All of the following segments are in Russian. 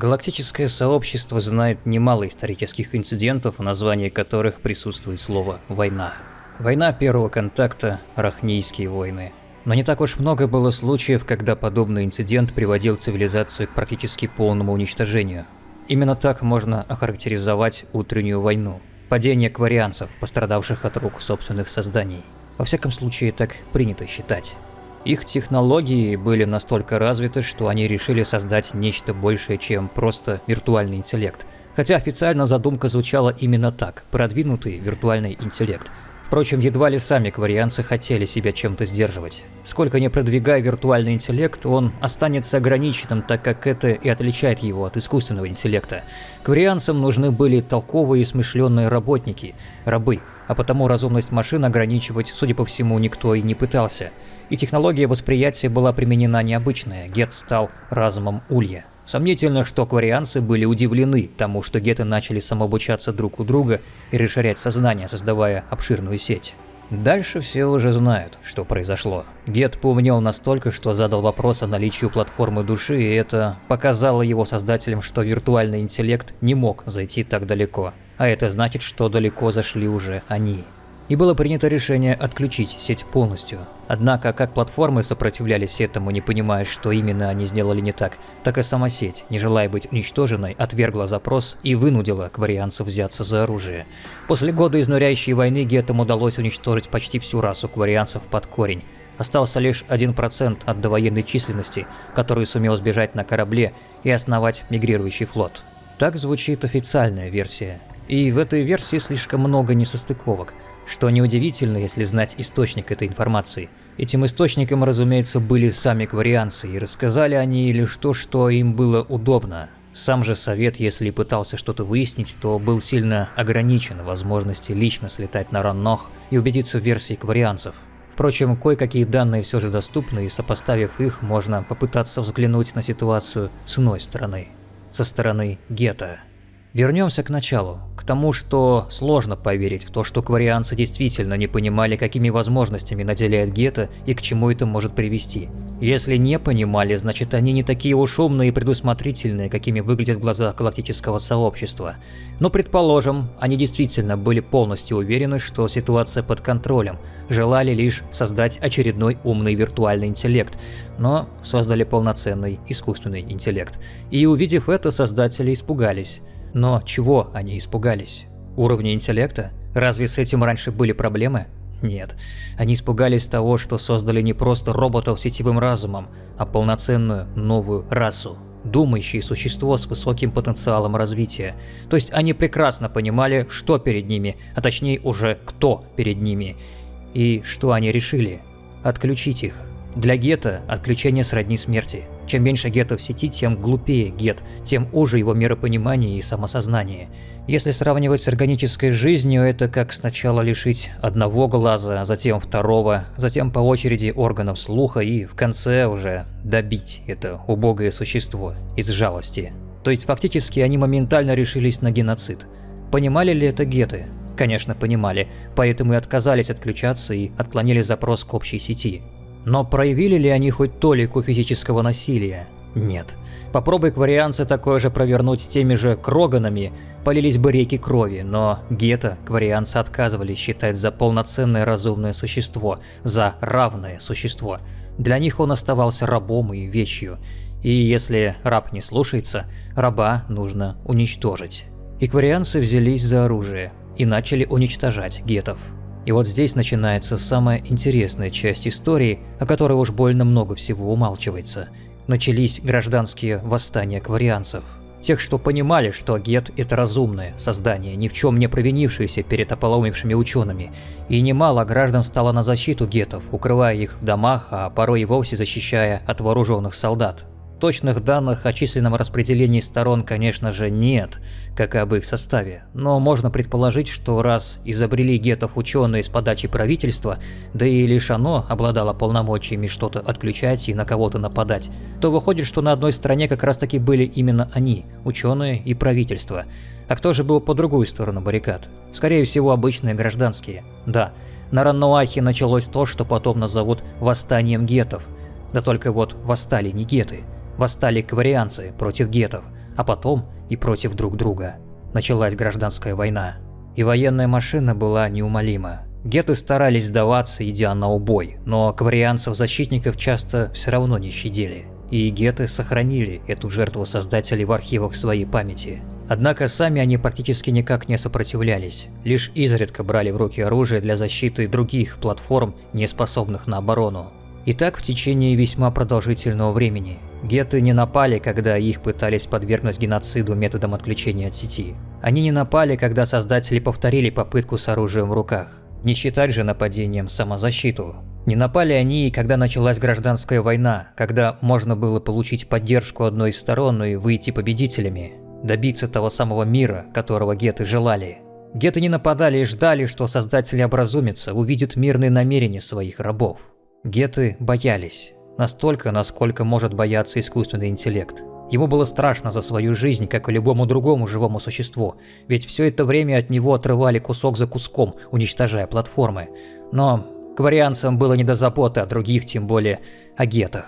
Галактическое сообщество знает немало исторических инцидентов, в названии которых присутствует слово «война». Война первого контакта, Рахнийские войны. Но не так уж много было случаев, когда подобный инцидент приводил цивилизацию к практически полному уничтожению. Именно так можно охарактеризовать утреннюю войну. Падение кварианцев, пострадавших от рук собственных созданий. Во всяком случае, так принято считать. Их технологии были настолько развиты, что они решили создать нечто большее, чем просто виртуальный интеллект. Хотя официально задумка звучала именно так – продвинутый виртуальный интеллект. Впрочем, едва ли сами кварианцы хотели себя чем-то сдерживать. Сколько не продвигая виртуальный интеллект, он останется ограниченным, так как это и отличает его от искусственного интеллекта. Кварианцам нужны были толковые и смышленные работники, рабы, а потому разумность машин ограничивать, судя по всему, никто и не пытался. И технология восприятия была применена необычная, Гет стал разумом Улья. Сомнительно, что кварианцы были удивлены тому, что геты начали самообучаться друг у друга и расширять сознание, создавая обширную сеть. Дальше все уже знают, что произошло. Гет поумнел настолько, что задал вопрос о наличии платформы души, и это показало его создателям, что виртуальный интеллект не мог зайти так далеко. А это значит, что далеко зашли уже они и было принято решение отключить сеть полностью. Однако, как платформы сопротивлялись этому, не понимая, что именно они сделали не так, так и сама сеть, не желая быть уничтоженной, отвергла запрос и вынудила кварианцев взяться за оружие. После года изнуряющей войны гетам удалось уничтожить почти всю расу кварианцев под корень. Остался лишь 1% от довоенной численности, который сумел сбежать на корабле и основать мигрирующий флот. Так звучит официальная версия. И в этой версии слишком много несостыковок – что неудивительно, если знать источник этой информации. Этим источником, разумеется, были сами кварианцы, и рассказали они лишь то, что им было удобно. Сам же совет, если пытался что-то выяснить, то был сильно ограничен в возможности лично слетать на Раннох и убедиться в версии кварианцев. Впрочем, кое-какие данные все же доступны, и сопоставив их, можно попытаться взглянуть на ситуацию с иной стороны. Со стороны Гетто. Вернемся к началу, к тому, что сложно поверить в то, что кварианцы действительно не понимали, какими возможностями наделяет Гетто и к чему это может привести. Если не понимали, значит они не такие уж умные и предусмотрительные, какими выглядят в глазах галактического сообщества. Но предположим, они действительно были полностью уверены, что ситуация под контролем, желали лишь создать очередной умный виртуальный интеллект, но создали полноценный искусственный интеллект. И увидев это, создатели испугались. Но чего они испугались? Уровня интеллекта? Разве с этим раньше были проблемы? Нет. Они испугались того, что создали не просто роботов с сетевым разумом, а полноценную новую расу. Думающее существо с высоким потенциалом развития. То есть они прекрасно понимали, что перед ними, а точнее уже кто перед ними. И что они решили? Отключить их. Для гетто отключение сродни смерти. Чем меньше гетто в сети, тем глупее гет, тем уже его миропонимание и самосознание. Если сравнивать с органической жизнью, это как сначала лишить одного глаза, затем второго, затем по очереди органов слуха и в конце уже добить это убогое существо из жалости. То есть фактически они моментально решились на геноцид. Понимали ли это геты? Конечно, понимали, поэтому и отказались отключаться и отклонили запрос к общей сети. Но проявили ли они хоть толику физического насилия? Нет. Попробуй кварианцы такое же провернуть с теми же кроганами, полились бы реки крови, но гетто кварианцы отказывались считать за полноценное разумное существо, за равное существо. Для них он оставался рабом и вещью. И если раб не слушается, раба нужно уничтожить. И кварианцы взялись за оружие и начали уничтожать гетов. И вот здесь начинается самая интересная часть истории, о которой уж больно много всего умалчивается. Начались гражданские восстания кварианцев. Тех, что понимали, что Гет – это разумное создание, ни в чем не провинившееся перед ополоумевшими учеными. И немало граждан стало на защиту гетов, укрывая их в домах, а порой и вовсе защищая от вооруженных солдат. Точных данных о численном распределении сторон, конечно же, нет, как и об их составе, но можно предположить, что раз изобрели гетов ученые с подачи правительства, да и лишь оно обладало полномочиями что-то отключать и на кого-то нападать, то выходит, что на одной стороне как раз таки были именно они, ученые и правительство. А кто же был по другую сторону баррикад? Скорее всего, обычные гражданские. Да, на Раннуахе началось то, что потом назовут «восстанием гетов». Да только вот восстали не геты – восстали кварианцы против гетов, а потом и против друг друга. Началась гражданская война. И военная машина была неумолима. Геты старались сдаваться, идя на убой, но кварианцев-защитников часто все равно не щадили. И геты сохранили эту жертву создателей в архивах своей памяти. Однако сами они практически никак не сопротивлялись, лишь изредка брали в руки оружие для защиты других платформ, не способных на оборону. И так в течение весьма продолжительного времени. Геты не напали, когда их пытались подвергнуть геноциду методом отключения от сети. Они не напали, когда создатели повторили попытку с оружием в руках. Не считать же нападением самозащиту. Не напали они когда началась гражданская война, когда можно было получить поддержку одной из сторон и выйти победителями, добиться того самого мира, которого геты желали. Геты не нападали и ждали, что создатели образумятся, увидят мирные намерения своих рабов. Геты боялись. Настолько, насколько может бояться искусственный интеллект. Ему было страшно за свою жизнь, как и любому другому живому существу, ведь все это время от него отрывали кусок за куском, уничтожая платформы. Но кварианцам было не до заботы о других, тем более о гетах.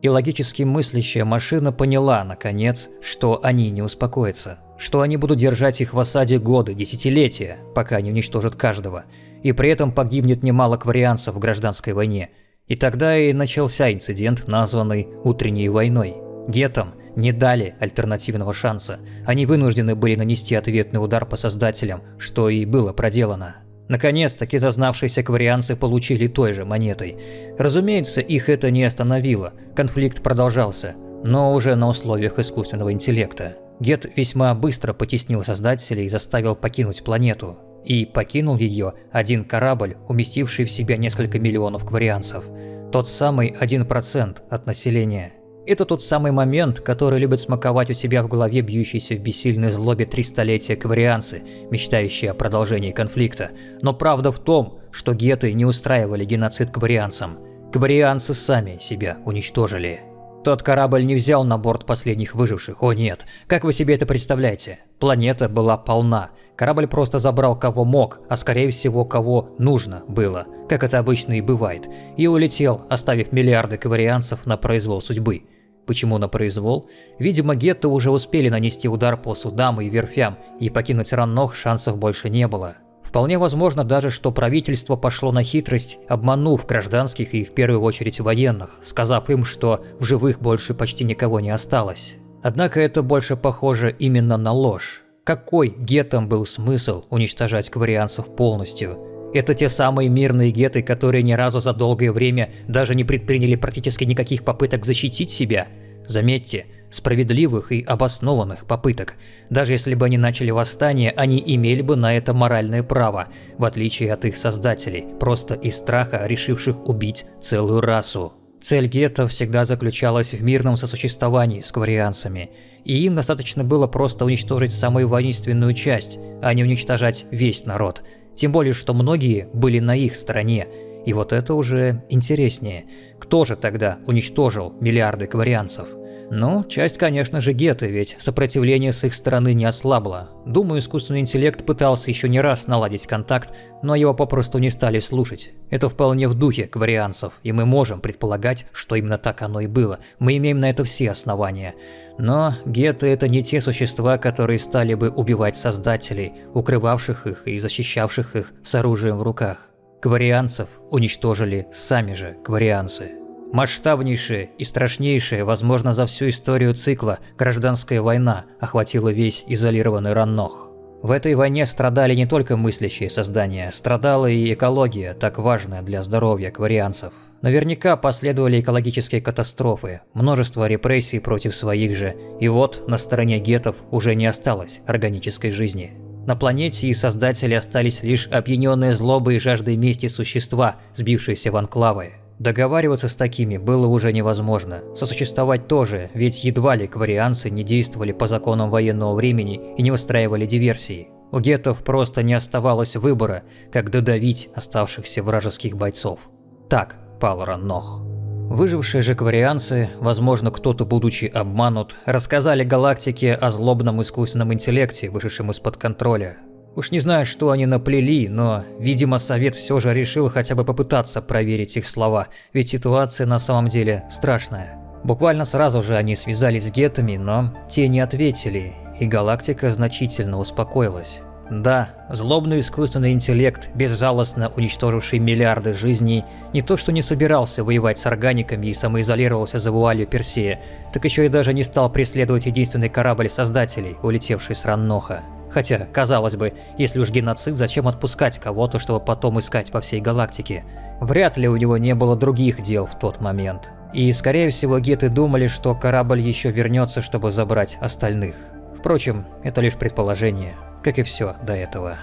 И логически мыслящая машина поняла, наконец, что они не успокоятся, что они будут держать их в осаде годы, десятилетия, пока не уничтожат каждого, и при этом погибнет немало кварианцев в гражданской войне. И тогда и начался инцидент, названный «Утренней войной». Гетам – не дали альтернативного шанса. Они вынуждены были нанести ответный удар по создателям, что и было проделано. Наконец-таки зазнавшиеся кварианцы получили той же монетой. Разумеется, их это не остановило, конфликт продолжался, но уже на условиях искусственного интеллекта. Гет весьма быстро потеснил создателей и заставил покинуть планету. И покинул ее один корабль, уместивший в себя несколько миллионов кварианцев. Тот самый 1% от населения. Это тот самый момент, который любят смаковать у себя в голове бьющиеся в бессильной злобе три столетия каварианцы, мечтающие о продолжении конфликта. Но правда в том, что геты не устраивали геноцид каварианцам. Каварианцы сами себя уничтожили. Тот корабль не взял на борт последних выживших, о нет. Как вы себе это представляете? Планета была полна. Корабль просто забрал кого мог, а скорее всего кого нужно было, как это обычно и бывает, и улетел, оставив миллиарды каварианцев на произвол судьбы. Почему на произвол? Видимо, гетто уже успели нанести удар по судам и верфям, и покинуть Раннох шансов больше не было. Вполне возможно даже, что правительство пошло на хитрость, обманув гражданских и в первую очередь военных, сказав им, что в живых больше почти никого не осталось. Однако это больше похоже именно на ложь. Какой гетам был смысл уничтожать кварианцев полностью? Это те самые мирные геты, которые ни разу за долгое время даже не предприняли практически никаких попыток защитить себя. Заметьте, справедливых и обоснованных попыток. Даже если бы они начали восстание, они имели бы на это моральное право, в отличие от их создателей, просто из страха решивших убить целую расу. Цель гетто всегда заключалась в мирном сосуществовании с кварианцами, и им достаточно было просто уничтожить самую воинственную часть, а не уничтожать весь народ – тем более, что многие были на их стороне. И вот это уже интереснее. Кто же тогда уничтожил миллиарды кварианцев? Ну, часть, конечно же, геты, ведь сопротивление с их стороны не ослабло. Думаю, искусственный интеллект пытался еще не раз наладить контакт, но его попросту не стали слушать. Это вполне в духе кварианцев, и мы можем предполагать, что именно так оно и было. Мы имеем на это все основания. Но геты это не те существа, которые стали бы убивать создателей, укрывавших их и защищавших их с оружием в руках. Кварианцев уничтожили сами же кварианцы. Масштабнейшая и страшнейшая, возможно, за всю историю цикла, гражданская война охватила весь изолированный Раннох. В этой войне страдали не только мыслящие создания, страдала и экология, так важная для здоровья кварианцев. Наверняка последовали экологические катастрофы, множество репрессий против своих же, и вот на стороне гетов уже не осталось органической жизни. На планете и создатели остались лишь опьяненные злобой и жаждой мести существа, сбившиеся в анклавы. Договариваться с такими было уже невозможно. Сосуществовать тоже, ведь едва ли кварианцы не действовали по законам военного времени и не устраивали диверсии. У гетов просто не оставалось выбора, как додавить оставшихся вражеских бойцов. Так пал Раннох. Выжившие же кварианцы, возможно, кто-то, будучи обманут, рассказали галактике о злобном искусственном интеллекте, вышедшем из-под контроля, Уж не знаю, что они наплели, но, видимо, совет все же решил хотя бы попытаться проверить их слова, ведь ситуация на самом деле страшная. Буквально сразу же они связались с гетами, но те не ответили, и галактика значительно успокоилась. Да, злобный искусственный интеллект, безжалостно уничтоживший миллиарды жизней, не то что не собирался воевать с органиками и самоизолировался за вуалью Персея, так еще и даже не стал преследовать единственный корабль Создателей, улетевший с Ранноха. Хотя, казалось бы, если уж геноцид, зачем отпускать кого-то, чтобы потом искать по всей галактике? Вряд ли у него не было других дел в тот момент. И, скорее всего, геты думали, что корабль еще вернется, чтобы забрать остальных. Впрочем, это лишь предположение как и все до этого.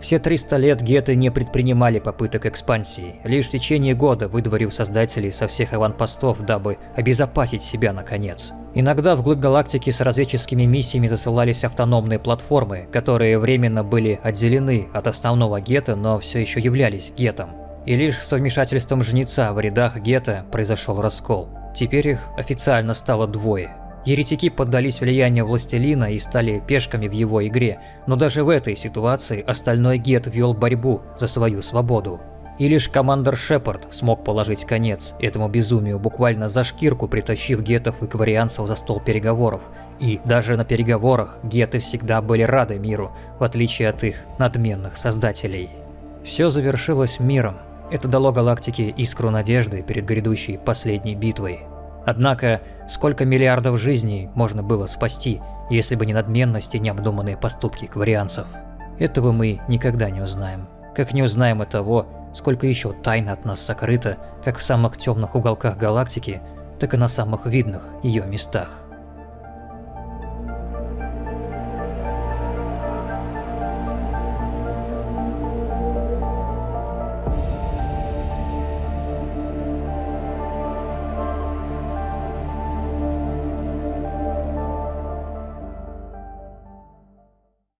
Все 300 лет геты не предпринимали попыток экспансии, лишь в течение года выдворив создателей со всех аванпостов, дабы обезопасить себя наконец. Иногда вглубь галактики с разведческими миссиями засылались автономные платформы, которые временно были отделены от основного гета, но все еще являлись гетом. И лишь с вмешательством жнеца в рядах гета произошел раскол. Теперь их официально стало двое Еретики поддались влиянию властелина и стали пешками в его игре, но даже в этой ситуации остальной Гет вел борьбу за свою свободу. И лишь командор Шепард смог положить конец этому безумию, буквально за шкирку притащив гетов и кварианцев за стол переговоров. И даже на переговорах геты всегда были рады миру, в отличие от их надменных создателей. Все завершилось миром. Это дало галактике искру надежды перед грядущей последней битвой. Однако, сколько миллиардов жизней можно было спасти, если бы не надменность и необдуманные поступки кварианцев? Этого мы никогда не узнаем. Как не узнаем и того, сколько еще тайн от нас сокрыто, как в самых темных уголках галактики, так и на самых видных ее местах.